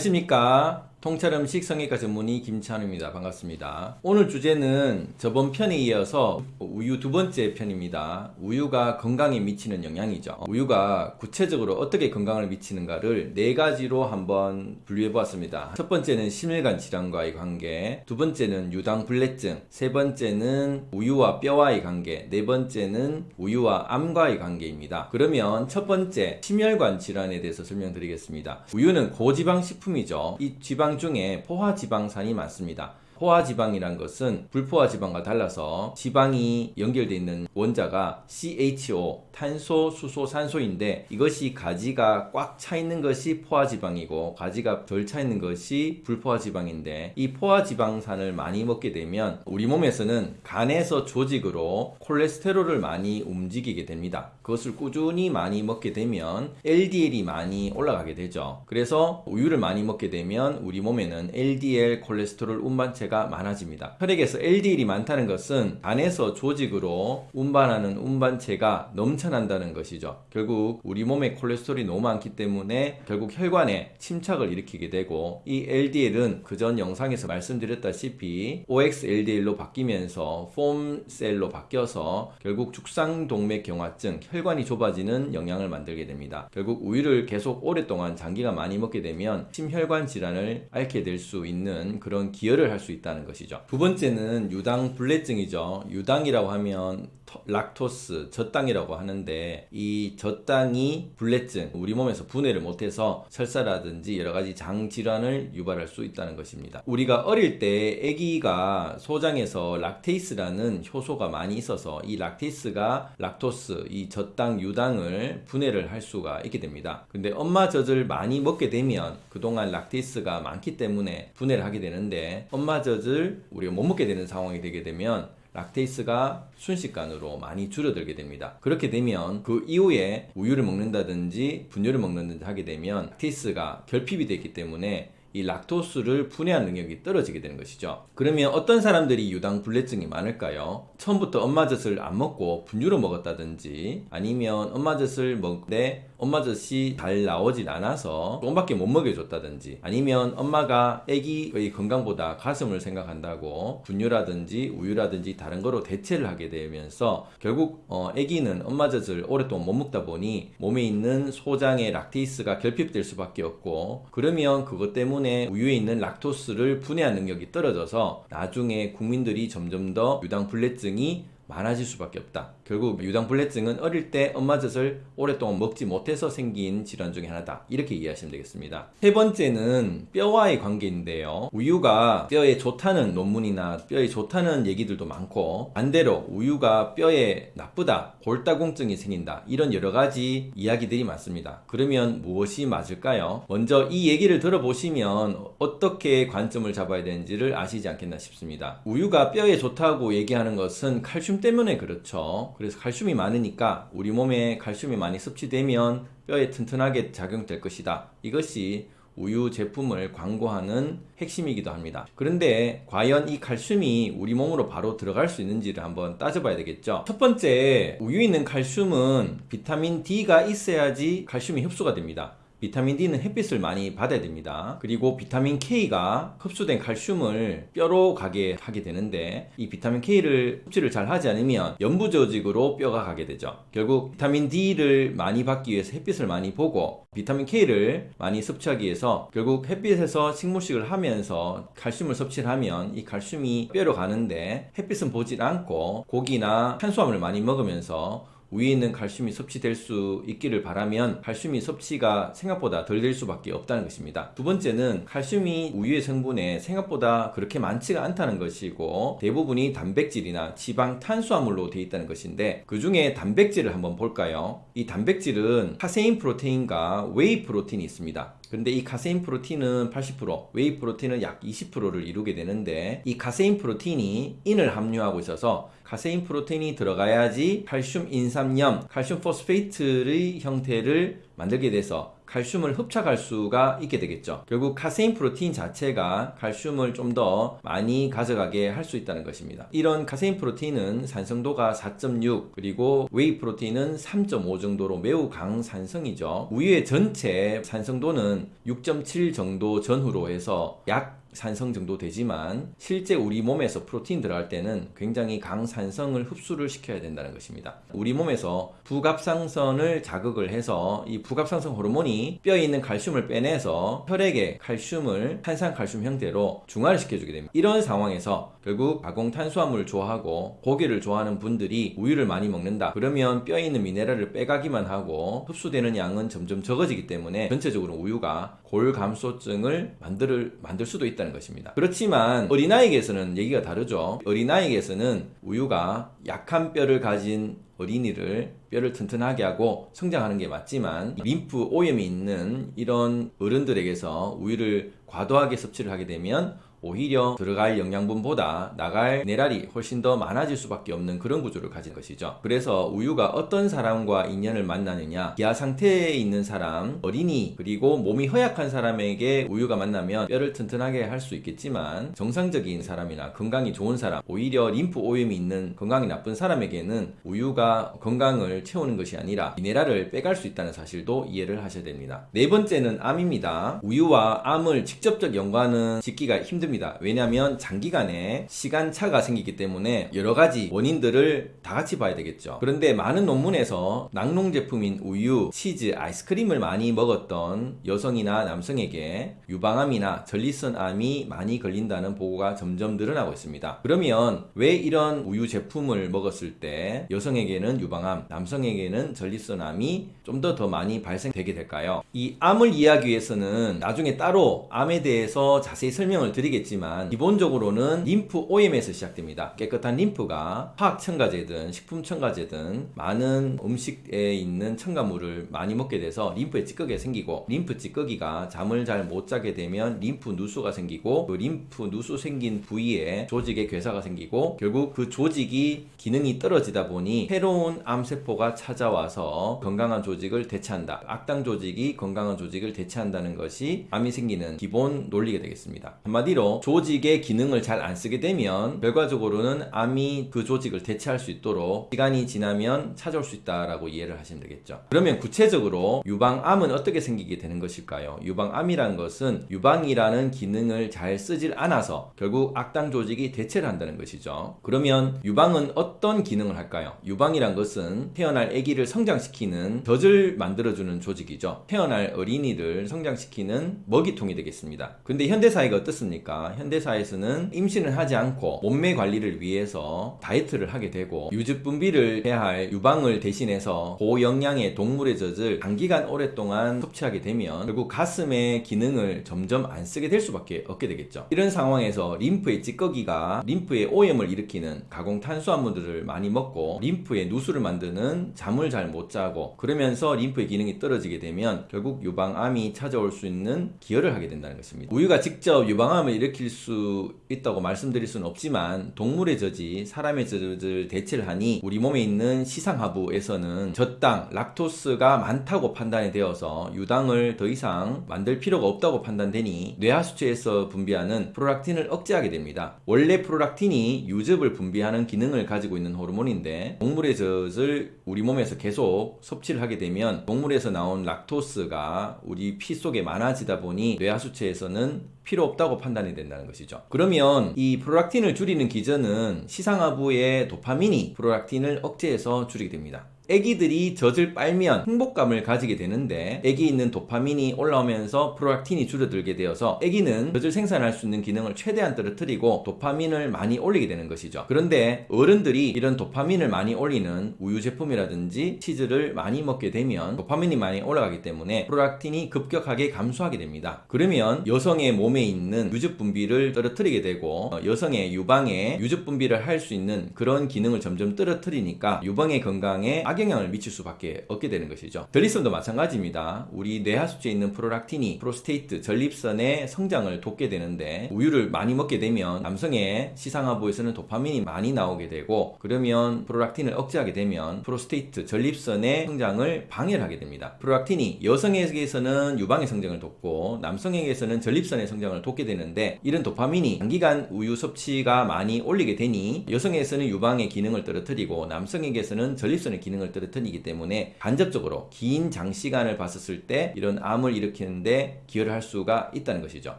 안녕하십니까 통찰 음식 성형외과 전문의 김찬우입니다. 반갑습니다. 오늘 주제는 저번 편에 이어서 우유 두 번째 편입니다. 우유가 건강에 미치는 영향이죠. 우유가 구체적으로 어떻게 건강을 미치는가를 네 가지로 한번 분류해 보았습니다. 첫 번째는 심혈관 질환과의 관계 두 번째는 유당불내증 세 번째는 우유와 뼈와의 관계 네 번째는 우유와 암과의 관계입니다. 그러면 첫 번째 심혈관 질환에 대해서 설명드리겠습니다. 우유는 고지방 식품이죠. 이 지방 지방 중에 포화지방산이 많습니다. 포화 지방이란 것은 불포화 지방과 달라서 지방이 연결되어 있는 원자가 CHO 탄소, 수소, 산소인데 이것이 가지가 꽉 차 있는 것이 포화 지방이고 가지가 덜 차 있는 것이 불포화 지방인데 이 포화 지방산을 많이 먹게 되면 우리 몸에서는 간에서 조직으로 콜레스테롤을 많이 움직이게 됩니다. 그것을 꾸준히 많이 먹게 되면 LDL이 많이 올라가게 되죠. 그래서 우유를 많이 먹게 되면 우리 몸에는 LDL 콜레스테롤 운반체 가 많아집니다. 혈액에서 LDL이 많다는 것은 간에서 조직으로 운반하는 운반체가 넘쳐난다는 것이죠. 결국 우리 몸에 콜레스테롤이 너무 많기 때문에 결국 혈관에 침착을 일으키게 되고 이 LDL은 그전 영상에서 말씀드렸다시피 OXLDL로 바뀌면서 foam cell로 바뀌어서 결국 죽상동맥경화증, 혈관이 좁아지는 영향을 만들게 됩니다. 결국 우유를 계속 오랫동안 장기간 많이 먹게 되면 심혈관 질환을 앓게 될 수 있는 그런 기여를 할 수 있다 는 것이죠. 두 번째는 유당 불내증이죠. 유당이라고 하면 락토스, 젖당이라고 하는데 이 젖당이 불내증, 우리 몸에서 분해를 못해서 설사라든지 여러 가지 장 질환을 유발할 수 있다는 것입니다. 우리가 어릴 때 아기가 소장에서 lactase라는 효소가 많이 있어서 이 lactase가 락토스, 이 젖당, 유당을 분해를 할 수가 있게 됩니다. 근데 엄마 젖을 많이 먹게 되면 그동안 lactase가 많기 때문에 분해를 하게 되는데 엄마 젖을 우리가 못 먹게 되는 상황이 되게 되면 lactase가 순식간으로 많이 줄어들게 됩니다. 그렇게 되면 그 이후에 우유를 먹는다든지 분유를 먹는다든지 하게 되면 lactase가 결핍이 되기 때문에 이 락토스를 분해하는 능력이 떨어지게 되는 것이죠. 그러면 어떤 사람들이 유당 불내증이 많을까요? 처음부터 엄마젖을 안 먹고 분유로 먹었다든지 아니면 엄마젖을 먹되 엄마 젖이 잘 나오질 않아서 조금밖에 못 먹여줬다든지 아니면 엄마가 아기의 건강보다 가슴을 생각한다고 분유라든지 우유라든지 다른 거로 대체를 하게 되면서 결국 어, 아기는 엄마 젖을 오랫동안 못 먹다 보니 몸에 있는 소장의 lactase가 결핍될 수밖에 없고 그러면 그것 때문에 우유에 있는 락토스를 분해한 능력이 떨어져서 나중에 국민들이 점점 더 유당불내증이 많아질 수밖에 없다. 결국 유당불내증은 어릴 때 엄마 젖을 오랫동안 먹지 못해서 생긴 질환 중에 하나다. 이렇게 이해하시면 되겠습니다. 세 번째는 뼈와의 관계인데요. 우유가 뼈에 좋다는 논문이나 뼈에 좋다는 얘기들도 많고 반대로 우유가 뼈에 나쁘다, 골다공증이 생긴다. 이런 여러 가지 이야기들이 많습니다. 그러면 무엇이 맞을까요? 먼저 이 얘기를 들어보시면 어떻게 관점을 잡아야 되는지를 아시지 않겠나 싶습니다. 우유가 뼈에 좋다고 얘기하는 것은 칼슘 때문에 그렇죠. 그래서 칼슘이 많으니까 우리 몸에 칼슘이 많이 섭취되면 뼈에 튼튼하게 작용될 것이다. 이것이 우유 제품을 광고하는 핵심이기도 합니다. 그런데 과연 이 칼슘이 우리 몸으로 바로 들어갈 수 있는지를 한번 따져봐야 되겠죠. 첫 번째, 우유에 있는 칼슘은 비타민 D가 있어야지 칼슘이 흡수가 됩니다. 비타민 D는 햇빛을 많이 받아야 됩니다. 그리고 비타민 K가 흡수된 칼슘을 뼈로 가게 하게 되는데 이 비타민 K를 흡수를 잘 하지 않으면 연부조직으로 뼈가 가게 되죠. 결국 비타민 D를 많이 받기 위해서 햇빛을 많이 보고 비타민 K를 많이 섭취하기 위해서 결국 햇빛에서 식물식을 하면서 칼슘을 섭취를 하면 이 칼슘이 뼈로 가는데 햇빛은 보질 않고 고기나 탄수화물을 많이 먹으면서 우유에 있는 칼슘이 섭취될 수 있기를 바라면 칼슘이 섭취가 생각보다 덜 될 수밖에 없다는 것입니다. 두 번째는 칼슘이 우유의 성분에 생각보다 그렇게 많지가 않다는 것이고 대부분이 단백질이나 지방, 탄수화물로 되어 있다는 것인데 그 중에 단백질을 한번 볼까요? 이 단백질은 casein protein과 whey protein이 있습니다. 근데 이 casein protein은 80%, whey protein은 약 20%를 이루게 되는데 이 casein protein이 인을 함유하고 있어서 casein protein이 들어가야지 칼슘 인삼염, 칼슘 포스페이트의 형태를 만들게 돼서 칼슘을 흡착할 수가 있게 되겠죠. 결국 casein protein 자체가 칼슘을 좀 더 많이 가져가게 할 수 있다는 것입니다. 이런 casein protein은 산성도가 4.6 그리고 whey protein은 3.5 정도로 매우 강산성이죠. 우유의 전체 산성도는 6.7 정도 전후로 해서 약 산성 정도 되지만 실제 우리 몸에서 protein 들어갈 때는 굉장히 강산성을 흡수를 시켜야 된다는 것입니다. 우리 몸에서 부갑상선을 자극을 해서 이 부갑상선 호르몬이 뼈에 있는 칼슘을 빼내서 혈액에 칼슘을 탄산칼슘 형태로 중화를 시켜주게 됩니다. 이런 상황에서 결국 가공 탄수화물을 좋아하고 고기를 좋아하는 분들이 우유를 많이 먹는다. 그러면 뼈에 있는 미네랄을 빼가기만 하고 흡수되는 양은 점점 적어지기 때문에 전체적으로 우유가 골감소증을 만들 만들 수도 있다는 것입니다. 그렇지만 어린아이에게서는 얘기가 다르죠. 어린아이에게서는 우유가 약한 뼈를 가진 어린이를 뼈를 튼튼하게 하고 성장하는 게 맞지만 림프 오염이 있는 이런 어른들에게서 우유를 과도하게 섭취를 하게 되면 오히려 들어갈 영양분보다 나갈 미네랄이 훨씬 더 많아질 수밖에 없는 그런 구조를 가진 것이죠. 그래서 우유가 어떤 사람과 인연을 만나느냐, 기아 상태에 있는 사람, 어린이, 그리고 몸이 허약한 사람에게 우유가 만나면 뼈를 튼튼하게 할 수 있겠지만 정상적인 사람이나 건강이 좋은 사람, 오히려 림프 오염이 있는 건강이 나쁜 사람에게는 우유가 건강을 채우는 것이 아니라 미네랄을 빼갈 수 있다는 사실도 이해를 하셔야 됩니다. 네 번째는 암입니다. 우유와 암을 직접적 연관은 짓기가 힘듭니다. 힘듭니다. 왜냐하면 장기간에 시간차가 생기기 때문에 여러 가지 원인들을 다 같이 봐야 되겠죠. 그런데 많은 논문에서 낙농 제품인 우유, 치즈, 아이스크림을 많이 먹었던 여성이나 남성에게 유방암이나 전립선암이 많이 걸린다는 보고가 점점 늘어나고 있습니다. 그러면 왜 이런 우유 제품을 먹었을 때 여성에게는 유방암, 남성에게는 전립선암이 좀 더더 많이 발생되게 될까요? 이 암을 이해하기 위해서는 나중에 따로 암에 대해서 자세히 설명을 드리겠 있겠지만 기본적으로는 림프 오염에서 시작됩니다. 깨끗한 림프가 화학 첨가제든 식품 첨가제든 많은 음식에 있는 첨가물을 많이 먹게 돼서 림프에 찌꺼기가 생기고 림프 찌꺼기가 잠을 잘 못 자게 되면 림프 누수가 생기고 그 림프 누수 생긴 부위에 조직에 괴사가 생기고 결국 그 조직이 기능이 떨어지다 보니 새로운 암세포가 찾아와서 건강한 조직을 대체한다. 악당 조직이 건강한 조직을 대체한다는 것이 암이 생기는 기본 논리가 되겠습니다. 한마디로 조직의 기능을 잘 안 쓰게 되면 결과적으로는 암이 그 조직을 대체할 수 있도록 시간이 지나면 찾아올 수 있다라고 이해를 하시면 되겠죠. 그러면 구체적으로 유방암은 어떻게 생기게 되는 것일까요? 유방암이란 것은 유방이라는 기능을 잘 쓰질 않아서 결국 악당 조직이 대체를 한다는 것이죠. 그러면 유방은 어떤 기능을 할까요? 유방이란 것은 태어날 아기를 성장시키는 젖을 만들어주는 조직이죠. 태어날 어린이를 성장시키는 먹이통이 되겠습니다. 근데 현대사회가 어떻습니까? 현대사에서는 임신을 하지 않고 몸매 관리를 위해서 다이어트를 하게 되고 유즙 분비를 해야 할 유방을 대신해서 고영양의 동물의 젖을 단기간 오랫동안 섭취하게 되면 결국 가슴의 기능을 점점 안 쓰게 될 수밖에 없게 되겠죠. 이런 상황에서 림프의 찌꺼기가 림프의 오염을 일으키는 가공 탄수화물들을 많이 먹고 림프의 누수를 만드는 잠을 잘 못 자고 그러면서 림프의 기능이 떨어지게 되면 결국 유방암이 찾아올 수 있는 기여를 하게 된다는 것입니다. 우유가 직접 유방암을 일으키 일으킬 수 있다고 말씀드릴 수는 없지만 동물의 젖이 사람의 젖을 대체를 하니 우리 몸에 있는 시상하부에서는 젖당, 락토스가 많다고 판단이 되어서 유당을 더 이상 만들 필요가 없다고 판단되니 뇌하수체에서 분비하는 프로락틴을 억제하게 됩니다. 원래 프로락틴이 유즙을 분비하는 기능을 가지고 있는 호르몬인데 동물의 젖을 우리 몸에서 계속 섭취를 하게 되면 동물에서 나온 락토스가 우리 피 속에 많아지다 보니 뇌하수체에서는 필요 없다고 판단이 된다는 것이죠. 그러면 이 프로락틴을 줄이는 기전은 시상하부의 도파민이 프로락틴을 억제해서 줄이게 됩니다. 애기들이 젖을 빨면 행복감을 가지게 되는데 애기 있는 도파민이 올라오면서 프로락틴이 줄어들게 되어서 애기는 젖을 생산할 수 있는 기능을 최대한 떨어뜨리고 도파민을 많이 올리게 되는 것이죠. 그런데 어른들이 이런 도파민을 많이 올리는 우유 제품이라든지 치즈를 많이 먹게 되면 도파민이 많이 올라가기 때문에 프로락틴이 급격하게 감소하게 됩니다. 그러면 여성의 몸에 있는 유즙 분비를 떨어뜨리게 되고 어, 여성의 유방에 유즙 분비를 할 수 있는 그런 기능을 점점 떨어뜨리니까 유방의 건강에 악이 악영향을 미칠 수밖에 없게 되는 것이죠. 전립선도 마찬가지입니다. 우리 뇌하수체에 있는 프로락틴이 prostate 전립선의 성장을 돕게 되는데 우유를 많이 먹게 되면 남성의 시상하부에서는 도파민이 많이 나오게 되고 그러면 프로락틴을 억제하게 되면 prostate 전립선의 성장을 방해를 하게 됩니다. 프로락틴이 여성에게서는 유방의 성장을 돕고 남성에게서는 전립선의 성장을 돕게 되는데 이런 도파민이 단기간 우유 섭취가 많이 올리게 되니 여성에게서는 유방의 기능을 떨어뜨리고 남성에게서는 전립선의 기능을 떨어뜨리기 때문에 간접적으로 긴 장시간을 봤었을 때 이런 암을 일으키는데 기여를 할 수가 있다는 것이죠.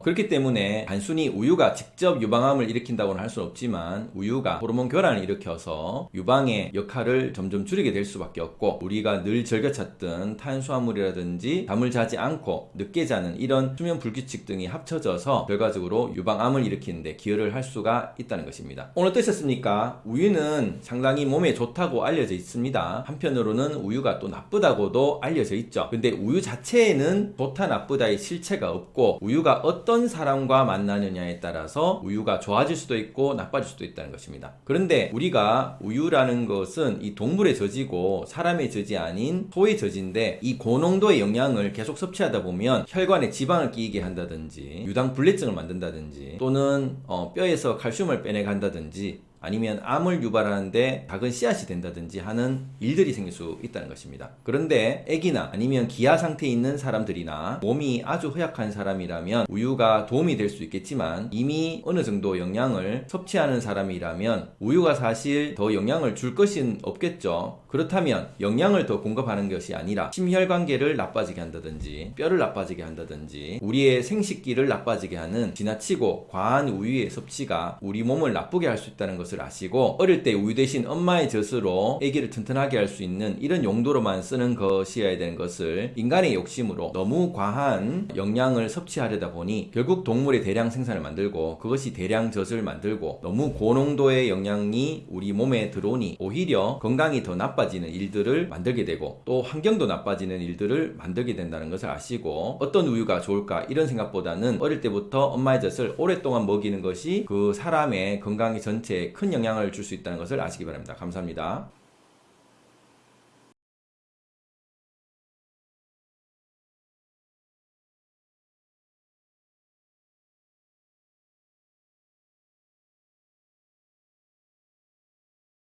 그렇기 때문에 단순히 우유가 직접 유방암을 일으킨다고는 할 수는 없지만 우유가 호르몬 교란을 일으켜서 유방의 역할을 점점 줄이게 될 수밖에 없고 우리가 늘 즐겨 찾던 탄수화물이라든지 잠을 자지 않고 늦게 자는 이런 수면 불규칙 등이 합쳐져서 결과적으로 유방암을 일으키는데 기여를 할 수가 있다는 것입니다. 오늘 어떠셨습니까? 우유는 상당히 몸에 좋다고 알려져 있습니다. 한편으로는 우유가 또 나쁘다고도 알려져 있죠. 근데 우유 자체에는 좋다 나쁘다의 실체가 없고 우유가 어떤 사람과 만나느냐에 따라서 우유가 좋아질 수도 있고 나빠질 수도 있다는 것입니다. 그런데 우리가 우유라는 것은 이 동물의 저지고 사람의 저지 아닌 소의 저지인데 이 고농도의 영양을 계속 섭취하다 보면 혈관에 지방을 끼이게 한다든지 유당 불내증을 만든다든지 또는 어, 뼈에서 칼슘을 빼내게 한다든지 아니면 암을 유발하는데 작은 씨앗이 된다든지 하는 일들이 생길 수 있다는 것입니다. 그런데 아기나 아니면 기아 상태에 있는 사람들이나 몸이 아주 허약한 사람이라면 우유가 도움이 될 수 있겠지만 이미 어느 정도 영양을 섭취하는 사람이라면 우유가 사실 더 영양을 줄 것은 없겠죠. 그렇다면 영양을 더 공급하는 것이 아니라 심혈관계를 나빠지게 한다든지 뼈를 나빠지게 한다든지 우리의 생식기를 나빠지게 하는 지나치고 과한 우유의 섭취가 우리 몸을 나쁘게 할 수 있다는 것을 아시고 어릴 때 우유 대신 엄마의 젖으로 아기를 튼튼하게 할 수 있는 이런 용도로만 쓰는 것이어야 되는 것을 인간의 욕심으로 너무 과한 영양을 섭취하려다 보니 결국 동물의 대량 생산을 만들고 그것이 대량 젖을 만들고 너무 고농도의 영양이 우리 몸에 들어오니 오히려 건강이 더 나빠지는 일들을 만들게 되고 또 환경도 나빠지는 일들을 만들게 된다는 것을 아시고 어떤 우유가 좋을까 이런 생각보다는 어릴 때부터 엄마의 젖을 오랫동안 먹이는 것이 그 사람의 건강 전체에 큰 영향을 줄 수 있다는 것을 아시기 바랍니다. 감사합니다.